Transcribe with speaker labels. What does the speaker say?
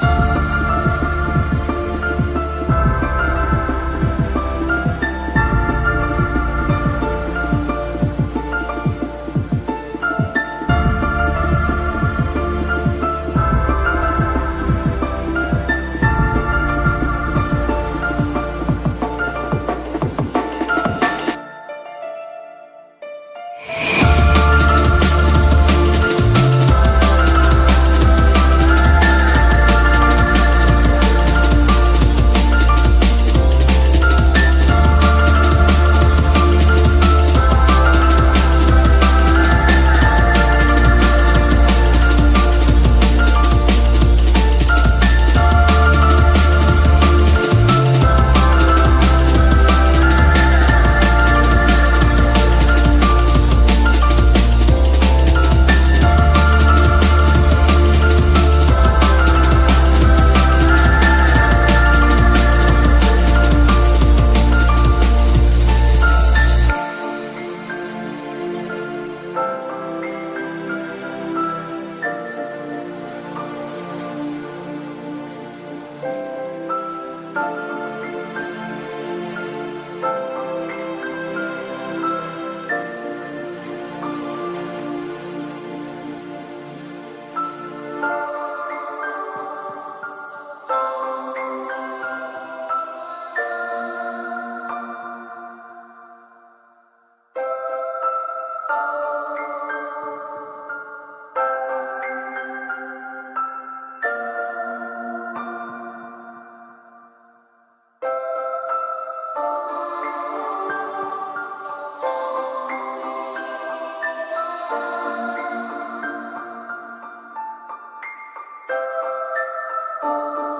Speaker 1: Peace. You